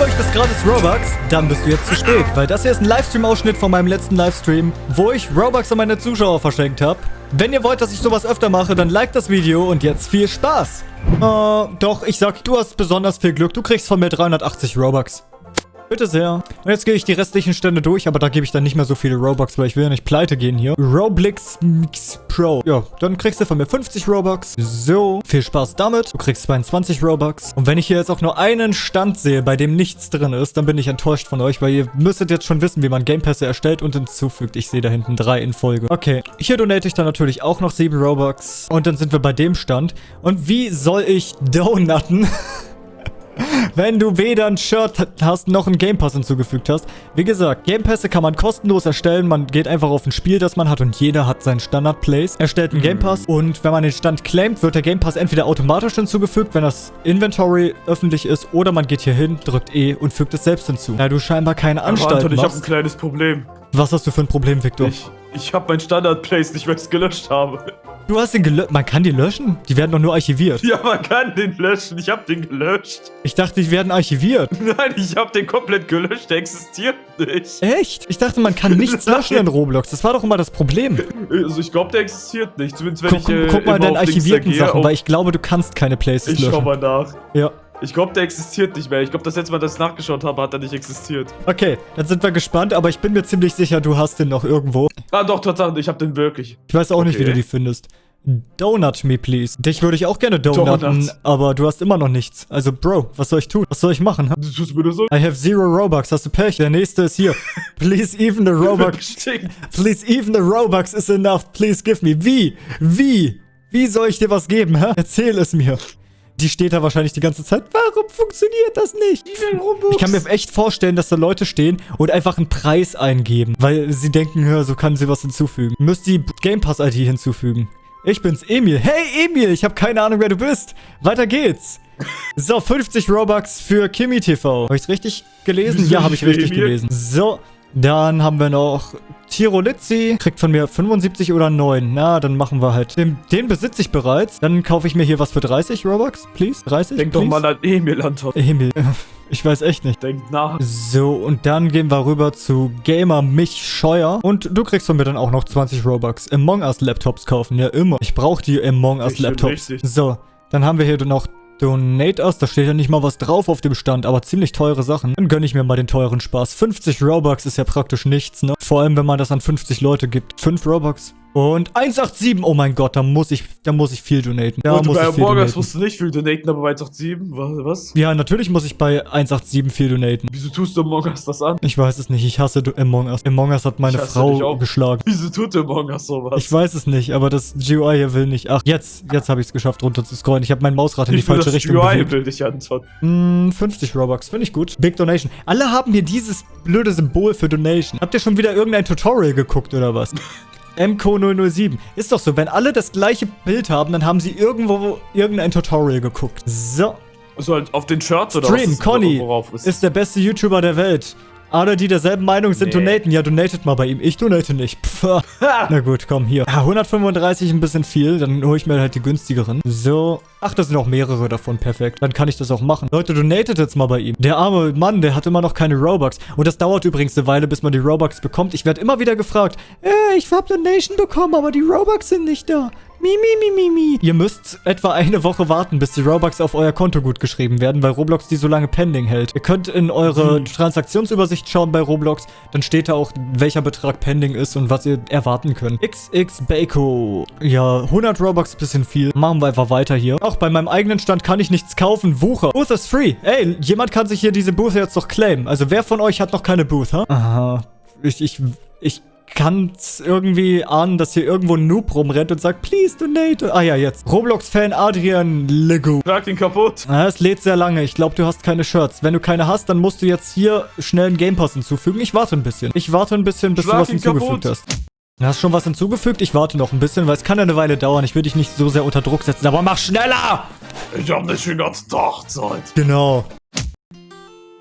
möchtest gratis Robux, dann bist du jetzt zu spät, weil das hier ist ein Livestream-Ausschnitt von meinem letzten Livestream, wo ich Robux an meine Zuschauer verschenkt habe. Wenn ihr wollt, dass ich sowas öfter mache, dann liked das Video und jetzt viel Spaß. Äh, doch, ich sag, du hast besonders viel Glück. Du kriegst von mir 380 Robux. Bitte sehr. Und jetzt gehe ich die restlichen Stände durch, aber da gebe ich dann nicht mehr so viele Robux, weil ich will ja nicht pleite gehen hier. Roblox Mix Pro. Ja, dann kriegst du von mir 50 Robux. So, viel Spaß damit. Du kriegst 22 Robux. Und wenn ich hier jetzt auch nur einen Stand sehe, bei dem nichts drin ist, dann bin ich enttäuscht von euch, weil ihr müsstet jetzt schon wissen, wie man Gamepässe erstellt und hinzufügt. Ich sehe da hinten drei in Folge. Okay, hier donate ich dann natürlich auch noch 7 Robux. Und dann sind wir bei dem Stand. Und wie soll ich donutten? wenn du weder ein Shirt hast, noch einen Game Pass hinzugefügt hast. Wie gesagt, Game Pässe kann man kostenlos erstellen. Man geht einfach auf ein Spiel, das man hat und jeder hat seinen Standard-Place. Erstellt einen mhm. Game Pass und wenn man den Stand claimt, wird der Game Pass entweder automatisch hinzugefügt, wenn das Inventory öffentlich ist, oder man geht hier hin, drückt E und fügt es selbst hinzu. Da du scheinbar keine Anstalt Anton, ich habe ein kleines Problem. Was hast du für ein Problem, Victor? Ich, ich habe mein Standard-Place nicht, weil ich es gelöscht habe. Du hast den gelöscht. Man kann die löschen? Die werden doch nur archiviert. Ja, man kann den löschen. Ich habe den gelöscht. Ich dachte, die werden archiviert. Nein, ich habe den komplett gelöscht. Der existiert nicht. Echt? Ich dachte, man kann nichts löschen in Roblox. Das war doch immer das Problem. Also ich glaube, der existiert nicht. Zumindest wenn guck, ich äh, Guck mal deine archivierten Sachen, weil ich glaube, du kannst keine Places ich löschen. Ich schau mal nach. Ja. Ich glaube, der existiert nicht mehr. Ich glaube, das letzte Mal, dass ich nachgeschaut habe, hat er nicht existiert. Okay, dann sind wir gespannt, aber ich bin mir ziemlich sicher, du hast den noch irgendwo. Ah, doch, Tatsache, ich habe den wirklich. Ich weiß auch okay. nicht, wie du die findest. Donut me, please. Dich würde ich auch gerne donutten, Donuts. aber du hast immer noch nichts. Also, Bro, was soll ich tun? Was soll ich machen? Du tust mir das so? I have zero Robux. Hast du Pech? Der nächste ist hier. Please even the Robux. Please even the Robux is enough. Please give me. Wie? Wie? Wie soll ich dir was geben, hä? Erzähl es mir. Die steht da wahrscheinlich die ganze Zeit. Warum funktioniert das nicht? Ich kann mir echt vorstellen, dass da Leute stehen und einfach einen Preis eingeben. Weil sie denken, hör, so kann sie was hinzufügen. Müsst die Game Pass ID hinzufügen. Ich bin's, Emil. Hey, Emil, ich habe keine Ahnung, wer du bist. Weiter geht's. So, 50 Robux für Kimi TV. Habe ich's richtig gelesen? Ja, habe ich richtig gelesen. So, dann haben wir noch Tirolizzi. Kriegt von mir 75 oder 9. Na, dann machen wir halt. Den, den besitze ich bereits. Dann kaufe ich mir hier was für 30 Robux, please. 30, Denk please? doch mal an Emil, Anton. Emil. Ich weiß echt nicht. Denk nach. So, und dann gehen wir rüber zu Gamer Mich Scheuer. Und du kriegst von mir dann auch noch 20 Robux. Among Us Laptops kaufen. Ja, immer. Ich brauche die Among Us Laptops. So, dann haben wir hier noch Donate Us, da steht ja nicht mal was drauf auf dem Stand, aber ziemlich teure Sachen. Dann gönne ich mir mal den teuren Spaß. 50 Robux ist ja praktisch nichts, ne? Vor allem, wenn man das an 50 Leute gibt. 5 Robux. Und 187, oh mein Gott, da muss ich, da muss ich viel donaten. Da und muss bei ich viel Morgas musst du nicht viel donaten, aber bei 187, was? Ja, natürlich muss ich bei 187 viel donaten. Wieso tust du Among Us das an? Ich weiß es nicht, ich hasse Among Us. Among Us hat meine Frau geschlagen. Wieso tut Among Us sowas? Ich weiß es nicht, aber das GUI hier will nicht. Ach, jetzt, jetzt habe ich es geschafft, runter zu scrollen. Ich habe mein Mausrad in die falsche das Richtung GUI bewegt. will dich Anton. Mm, 50 Robux, finde ich gut. Big Donation. Alle haben hier dieses blöde Symbol für Donation. Habt ihr schon wieder irgendein Tutorial geguckt oder was? MCO007. Ist doch so, wenn alle das gleiche Bild haben, dann haben sie irgendwo irgendein Tutorial geguckt. So. Also halt auf den Shirts oder Stream, was? Conny ist der beste YouTuber der Welt. Alle, die derselben Meinung sind, nee. donaten. Ja, donatet mal bei ihm. Ich donate nicht. Pff. Na gut, komm, hier. Ja, 135 ein bisschen viel. Dann hole ich mir halt die günstigeren. So. Ach, das sind auch mehrere davon. Perfekt. Dann kann ich das auch machen. Leute, donatet jetzt mal bei ihm. Der arme Mann, der hat immer noch keine Robux. Und das dauert übrigens eine Weile, bis man die Robux bekommt. Ich werde immer wieder gefragt, äh, ich hab Donation bekommen, aber die Robux sind nicht da. Mi, mi, mi, mi, mi. Ihr müsst etwa eine Woche warten, bis die Robux auf euer Konto gut geschrieben werden, weil Roblox die so lange pending hält. Ihr könnt in eure hm. Transaktionsübersicht schauen bei Roblox. Dann steht da auch, welcher Betrag pending ist und was ihr erwarten könnt. XX Bako. Ja, 100 Robux, bisschen viel. Machen wir einfach weiter hier. Auch bei meinem eigenen Stand kann ich nichts kaufen. Wucher. Booth ist free. Ey, jemand kann sich hier diese Booth jetzt doch claimen. Also wer von euch hat noch keine Booth, ha? Aha. Ich, ich, ich kann es irgendwie ahnen, dass hier irgendwo ein Noob rumrennt und sagt, please donate. Ah ja, jetzt. Roblox-Fan Adrian Lego. Schlag ihn kaputt. Ah, es lädt sehr lange. Ich glaube, du hast keine Shirts. Wenn du keine hast, dann musst du jetzt hier schnell einen Game Pass hinzufügen. Ich warte ein bisschen. Ich warte ein bisschen, bis Schlag du was hinzugefügt kaputt. hast. Du hast schon was hinzugefügt? Ich warte noch ein bisschen, weil es kann ja eine Weile dauern. Ich will dich nicht so sehr unter Druck setzen, aber mach schneller! Ich hab nicht den ganzen Tag Zeit. Genau.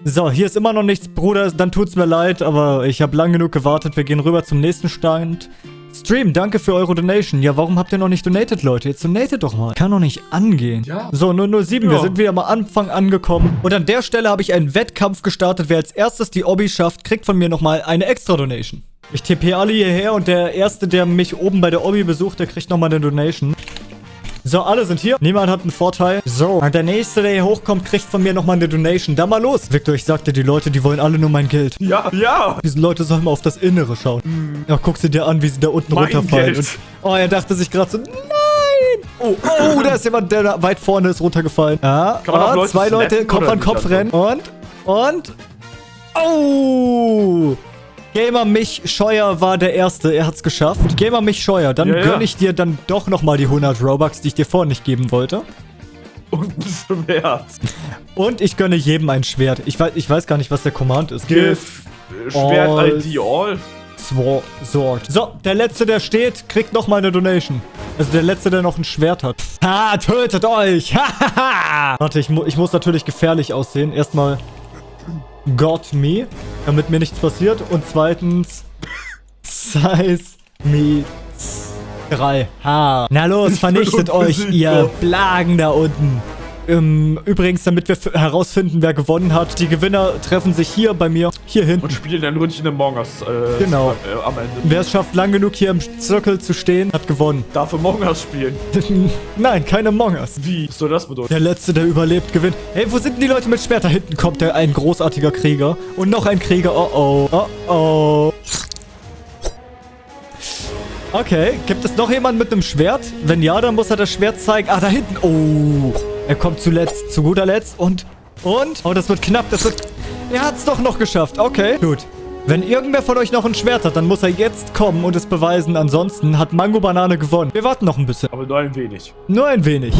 So, hier ist immer noch nichts, Bruder. Dann tut's mir leid, aber ich habe lang genug gewartet. Wir gehen rüber zum nächsten Stand. Stream, danke für eure Donation. Ja, warum habt ihr noch nicht donated, Leute? Jetzt donatet doch mal. Kann doch nicht angehen. Ja. So, 007, wir Ja. sind wieder am Anfang angekommen. Und an der Stelle habe ich einen Wettkampf gestartet. Wer als erstes die Obby schafft, kriegt von mir nochmal eine extra Donation. Ich tippe alle hierher und der Erste, der mich oben bei der Obby besucht, der kriegt nochmal eine Donation. So, alle sind hier. Niemand hat einen Vorteil. So, und der Nächste, der hier hochkommt, kriegt von mir nochmal eine Donation. Dann mal los. Victor, ich sagte, die Leute, die wollen alle nur mein Geld. Ja, ja. Diese Leute sollen mal auf das Innere schauen. Ja, guck sie dir an, wie sie da unten Mein runterfallen. Und, oh, er dachte sich gerade so, nein. Oh, oh, da ist jemand, der da weit vorne ist runtergefallen. Ja, ah, Leute zwei Leute Kopf an Kopf rennen. Und, und, oh. Gamer Mich Scheuer war der Erste. Er hat's geschafft. Gamer Mich Scheuer, dann Ja, ja. gönn ich dir dann doch nochmal die 100 Robux, die ich dir vorher nicht geben wollte. Und ein Schwert. Und ich gönne jedem ein Schwert. Ich weiß, ich weiß gar nicht, was der Command ist. Give. Schwert All. ID All. Sword. So, der Letzte, der steht, kriegt nochmal eine Donation. Also der Letzte, der noch ein Schwert hat. Ha, tötet euch. Hahaha. Warte, ich, mu ich muss natürlich gefährlich aussehen. Erstmal Got Me, damit mir nichts passiert. Und zweitens Size Me 3. Ha. Na los, vernichtet euch, ihr Plagen da unten. Ähm, übrigens, damit wir herausfinden, wer gewonnen hat, die Gewinner treffen sich hier bei mir, hier hinten. Und spielen ein Ründchen Among Us. Äh, Genau. Äh, am Ende. Wer es schafft, lang genug hier im Zirkel zu stehen, hat gewonnen. Darf Among Us spielen. Nein, keine Among Us. Wie? Was soll das bedeuten? Der Letzte, der überlebt, gewinnt. Hey, wo sind denn die Leute mit Schwert? Da hinten kommt der, ein großartiger Krieger. Und noch ein Krieger. Oh oh. Oh oh. Okay, gibt es noch jemanden mit einem Schwert? Wenn ja, dann muss er das Schwert zeigen. Ah, da hinten. Oh. Er kommt zuletzt, zu guter Letzt. Und, und? Oh, das wird knapp. Das wird... Er hat's doch noch geschafft. Okay, gut. Wenn irgendwer von euch noch ein Schwert hat, dann muss er jetzt kommen und es beweisen. Ansonsten hat Mango Banane gewonnen. Wir warten noch ein bisschen. Aber nur ein wenig. Nur ein wenig.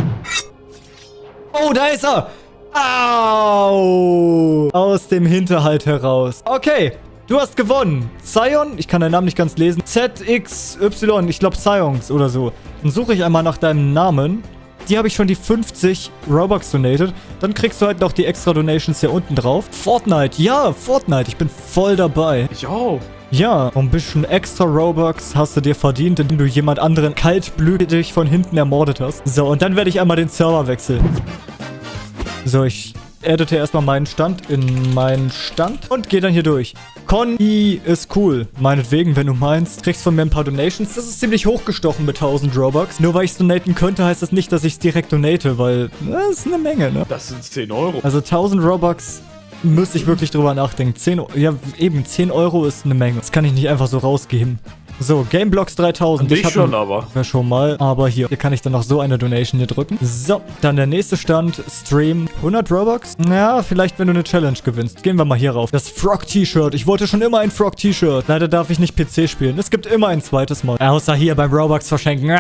Oh, da ist er. Au. Aus dem Hinterhalt heraus. Okay. Du hast gewonnen. Zion, ich kann deinen Namen nicht ganz lesen. ZXY, ich glaube Sions oder so. Dann suche ich einmal nach deinem Namen. Die habe ich schon die 50 Robux donated. Dann kriegst du halt noch die extra Donations hier unten drauf. Fortnite, ja, Fortnite. Ich bin voll dabei. Ich auch. Ja, ein bisschen extra Robux hast du dir verdient, indem du jemand anderen kaltblütig von hinten ermordet hast. So, und dann werde ich einmal den Server wechseln. So, ich edite erstmal meinen Stand in meinen Stand und gehe dann hier durch. Conny ist cool. Meinetwegen, wenn du meinst. Kriegst von mir ein paar Donations. Das ist ziemlich hochgestochen mit 1000 Robux. Nur weil ich es donaten könnte, heißt das nicht, dass ich es direkt donate, weil das ist eine Menge, ne? Das sind 10 Euro. Also 1000 Robux müsste ich wirklich drüber nachdenken. 10, O- ja eben, 10 Euro ist eine Menge. Das kann ich nicht einfach so rausgeben. So, Gameblocks 3000. Dich hab schon, aber. Ja, schon mal. Aber hier, hier kann ich dann noch so eine Donation hier drücken. So, dann der nächste Stand. Stream. 100 Robux? Ja, vielleicht, wenn du eine Challenge gewinnst. Gehen wir mal hier rauf. Das Frog-T-Shirt. Ich wollte schon immer ein Frog-T-Shirt. Leider darf ich nicht PC spielen. Es gibt immer ein zweites Mal. Außer hier beim Robux verschenken.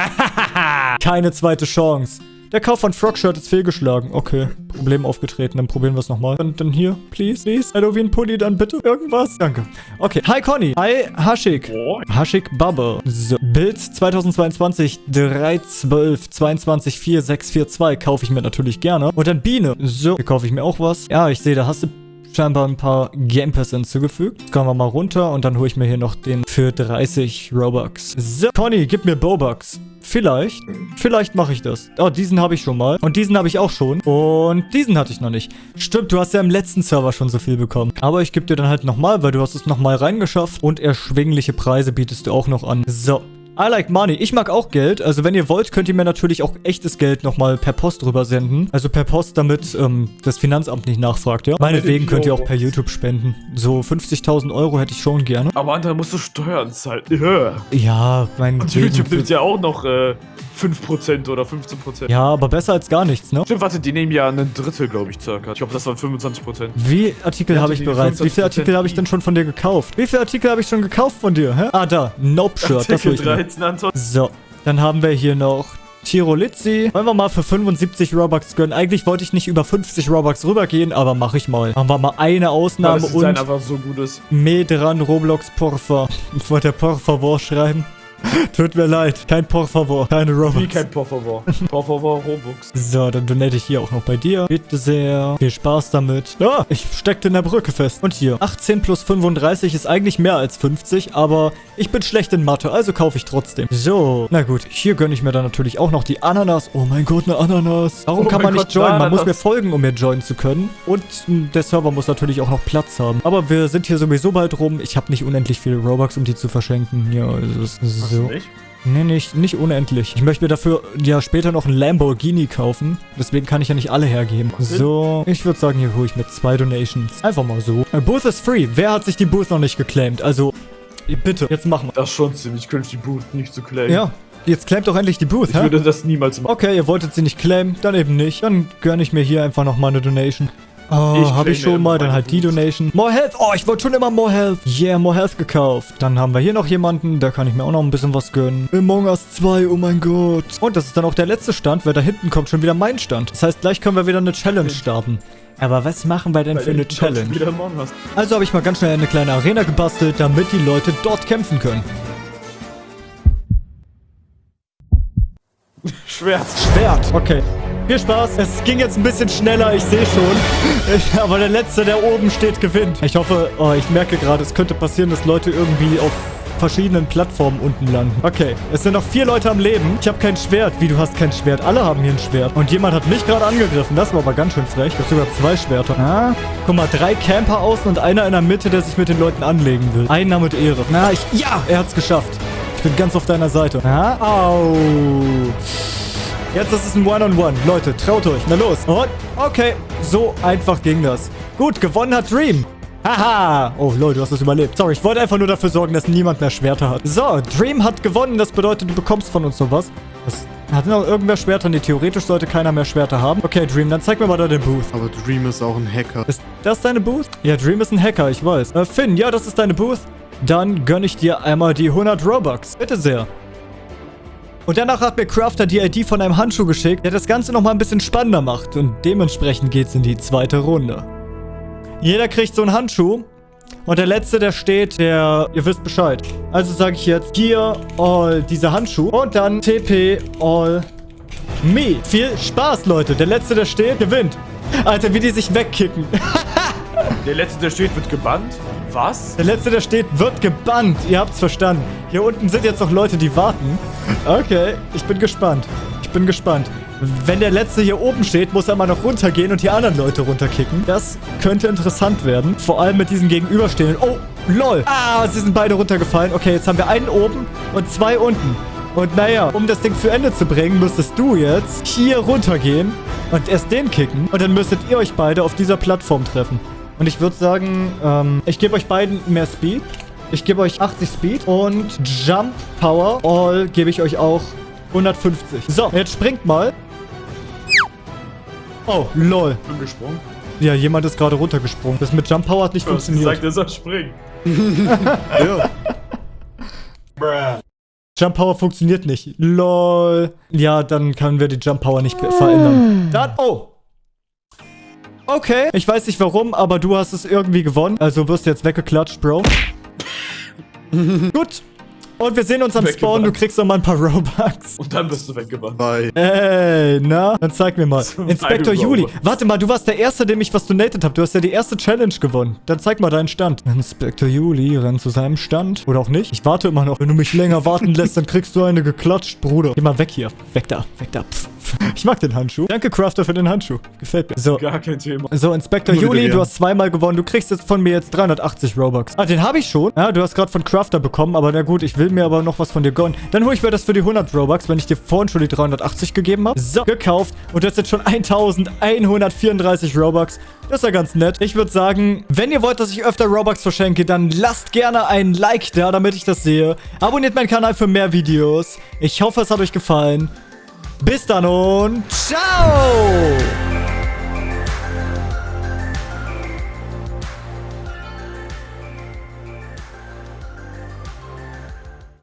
Keine zweite Chance. Der Kauf von Frog-Shirt ist fehlgeschlagen. Okay, Problem aufgetreten. Dann probieren wir es nochmal. Dann, dann hier, please, please. Halloween-Pulli, dann bitte irgendwas. Danke. Okay, hi Conny. Hi Hashik. Oh. Hashik Bubble. So. Bild 2022 312 22 4642 kaufe ich mir natürlich gerne. Und dann Biene. So, hier kaufe ich mir auch was. Ja, ich sehe, da hast du scheinbar ein paar Game Pass hinzugefügt. Kommen wir mal runter und dann hole ich mir hier noch den für 30 Robux. So, Conny, gib mir Bobux. Vielleicht. Vielleicht mache ich das. Oh, diesen habe ich schon mal. Und diesen habe ich auch schon. Und diesen hatte ich noch nicht. Stimmt, du hast ja im letzten Server schon so viel bekommen. Aber ich gebe dir dann halt nochmal, weil du hast es nochmal reingeschafft. Und erschwingliche Preise bietest du auch noch an. So. I like money. Ich mag auch Geld. Also wenn ihr wollt, könnt ihr mir natürlich auch echtes Geld nochmal per Post rüber senden. Also per Post, damit ähm, das Finanzamt nicht nachfragt, ja? Meinetwegen könnt ihr auch per YouTube spenden. So 50.000 Euro hätte ich schon gerne. Aber andere musst du Steuern zahlen. Ja. Ja, mein Und YouTube nimmt ja auch noch äh, 5% oder 15%. Ja, aber besser als gar nichts, ne? Stimmt, warte, die nehmen ja ein Drittel, glaube ich, circa. Ich glaube, das waren 25%. Wie Artikel Ja, habe ich bereits? Wie viele 25% Artikel habe ich denn schon von dir gekauft? Wie viele Artikel habe ich schon gekauft von dir? Hä? Ah, da. Nope-Shirt. Das hol ich 13, Anton. So, dann haben wir hier noch Tirolizzi. Wollen wir mal für 75 Robux gönnen? Eigentlich wollte ich nicht über 50 Robux rübergehen, aber mache ich mal. Machen wir mal eine Ausnahme das Design und einfach so gut ist. Medran Roblox Porfa. Ich wollte Por favor schreiben. Tut mir leid. Kein por favor. Keine Wie Robux. kein Por favor. Por favor, Robux. So, dann donate ich hier auch noch bei dir. Bitte sehr. Viel Spaß damit. Ah, ich steckte in der Brücke fest. Und hier. 18 plus 35 ist eigentlich mehr als 50, aber ich bin schlecht in Mathe, also kaufe ich trotzdem. So. Na gut, hier gönne ich mir dann natürlich auch noch die Ananas. Oh mein Gott, eine Ananas. Warum Oh kann man nicht Gott, joinen? eine Man muss mir folgen, um mir joinen zu können. Und der Server muss natürlich auch noch Platz haben. Aber wir sind hier sowieso bald rum. Ich habe nicht unendlich viele Robux, um die zu verschenken. Ja, es ist Du so. nicht? Nee, nicht, nicht unendlich. Ich möchte mir dafür ja später noch einen Lamborghini kaufen. Deswegen kann ich ja nicht alle hergeben. So, ich würde sagen, hier hole ich mir zwei Donations. Einfach mal so. Äh, Booth ist free. Wer hat sich die Booth noch nicht geclaimed? Also, bitte, jetzt machen wir. Das ist schon ziemlich cringe, die Booth nicht zu claimen. Ja, jetzt claimt doch endlich die Booth, Ich hä? würde das niemals machen. Okay, ihr wolltet sie nicht claimen, dann eben nicht. Dann gönne ich mir hier einfach noch mal eine Donation. Oh, Ich habe ich schon mal, dann halt die. Donation. More Health. Oh, ich wollte schon immer More Health. Yeah, More Health gekauft. Dann haben wir hier noch jemanden, da kann ich mir auch noch ein bisschen was gönnen. Among Us 2, oh mein Gott. Und das ist dann auch der letzte Stand, weil da hinten kommt schon wieder mein Stand. Das heißt, gleich können wir wieder eine Challenge starten. Aber was machen wir denn Weil für eine Challenge? Also habe ich mal ganz schnell eine kleine Arena gebastelt, damit die Leute dort kämpfen können. Schwert. Schwert. Okay. Viel Spaß. Es ging jetzt ein bisschen schneller, ich sehe schon. Ich, aber der Letzte, der oben steht, gewinnt. Ich hoffe, oh, ich merke gerade, es könnte passieren, dass Leute irgendwie auf verschiedenen Plattformen unten landen. Okay, es sind noch vier Leute am Leben. Ich habe kein Schwert. Wie, du hast kein Schwert? Alle haben hier ein Schwert. Und jemand hat mich gerade angegriffen. Das war aber ganz schön frech. Ich habe sogar zwei Schwerter. Ah. Guck mal, drei Camper außen und einer in der Mitte, der sich mit den Leuten anlegen will. Einer mit Ehre. Na, ich... Ja, er hat's geschafft. Ich bin ganz auf deiner Seite. Ah. Au. Jetzt ist es ein One-on-One. Leute, traut euch. Na los. Und, okay. So einfach ging das. Gut, gewonnen hat Dream. Haha. Oh, Leute, du hast es überlebt. Sorry, ich wollte einfach nur dafür sorgen, dass niemand mehr Schwerter hat. So, Dream hat gewonnen. Das bedeutet, du bekommst von uns noch was. Was? Hat noch irgendwer Schwerter? Nee, theoretisch sollte keiner mehr Schwerter haben. Okay, Dream, dann zeig mir mal da den Booth. Aber Dream ist auch ein Hacker. Ist das deine Booth? Ja, Dream ist ein Hacker, ich weiß. Äh, Finn, ja, das ist deine Booth. Dann gönne ich dir einmal die 100 Robux. Bitte sehr. Und danach hat mir Crafter die ID von einem Handschuh geschickt, der das Ganze nochmal ein bisschen spannender macht. Und dementsprechend geht's in die zweite Runde. Jeder kriegt so einen Handschuh. Und der letzte, der steht, der, ihr wisst Bescheid. Also sage ich jetzt, hier all diese Handschuhe. Und dann TP all me. Viel Spaß, Leute. Der letzte, der steht, gewinnt. Alter, wie die sich wegkicken. Der letzte, der steht, wird gebannt. Was? Der letzte, der steht, wird gebannt. Ihr habt's verstanden. Hier unten sind jetzt noch Leute, die warten. Okay, ich bin gespannt. Ich bin gespannt. Wenn der letzte hier oben steht, muss er mal noch runtergehen und die anderen Leute runterkicken. Das könnte interessant werden. Vor allem mit diesen Gegenüberstehenden. Oh, lol. Ah, sie sind beide runtergefallen. Okay, jetzt haben wir einen oben und zwei unten. Und naja, um das Ding zu Ende zu bringen, müsstest du jetzt hier runtergehen und erst den kicken. Und dann müsstet ihr euch beide auf dieser Plattform treffen. Und ich würde sagen, ähm, ich gebe euch beiden mehr Speed. Ich gebe euch 80 Speed und Jump Power All gebe ich euch auch 150. So, jetzt springt mal. Oh, lol. bin gesprungen. Ja, jemand ist gerade runtergesprungen. Das mit Jump Power hat nicht Du funktioniert. gesagt, er soll springen. Ja. Jump Power funktioniert nicht. Lol. Ja, dann können wir die Jump Power nicht verändern. Dann, oh. Okay. Ich weiß nicht warum, aber du hast es irgendwie gewonnen. Also wirst du jetzt weggeklatscht, Bro. Gut. Und wir sehen uns am Spawn. Du kriegst noch mal ein paar Robux. Und dann bist du weggebannt. Bye. Ey, na? Dann zeig mir mal. Inspektor. Juli. Warte mal, du warst der Erste, dem ich was donated habe. Du hast ja die erste Challenge gewonnen. Dann zeig mal deinen Stand. Inspektor Juli rennt zu seinem Stand. Oder auch nicht. Ich warte immer noch. Wenn du mich länger warten lässt, dann kriegst du eine geklatscht, Bruder. Geh mal weg hier. Weg da. Weg da. Pff. Ich mag den Handschuh. Danke, Crafter, für den Handschuh. Gefällt mir. So. Gar kein Thema. So, Inspektor Juli, du hast zweimal gewonnen. Du kriegst jetzt von mir jetzt 380 Robux. Ah, den habe ich schon. Ja, du hast gerade von Crafter bekommen, aber na gut, ich will mir aber noch was von dir gönnen. Dann hole ich mir das für die 100 Robux, wenn ich dir vorhin schon die 380 gegeben habe. So, gekauft. Und das sind schon 1134 Robux. Das ist ja ganz nett. Ich würde sagen, wenn ihr wollt, dass ich öfter Robux verschenke, dann lasst gerne ein Like da, damit ich das sehe. Abonniert meinen Kanal für mehr Videos. Ich hoffe, es hat euch gefallen. Bis dann und ciao!